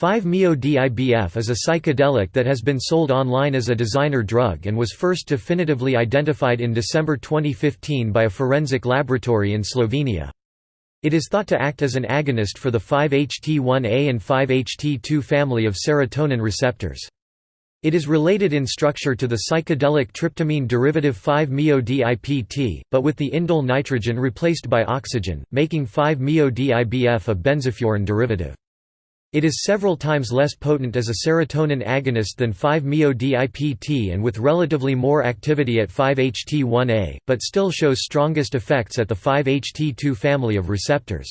5-MeO-DIBF is a psychedelic that has been sold online as a designer drug and was first definitively identified in December 2015 by a forensic laboratory in Slovenia. It is thought to act as an agonist for the 5-HT1A and 5-HT2 family of serotonin receptors. It is related in structure to the psychedelic tryptamine derivative 5-MeO-DIPT, but with the indole nitrogen replaced by oxygen, making 5-MeO-DIBF a benzofuran derivative. It is several times less potent as a serotonin agonist than 5-MeO-DIPT and with relatively more activity at 5-HT1A, but still shows strongest effects at the 5-HT2 family of receptors.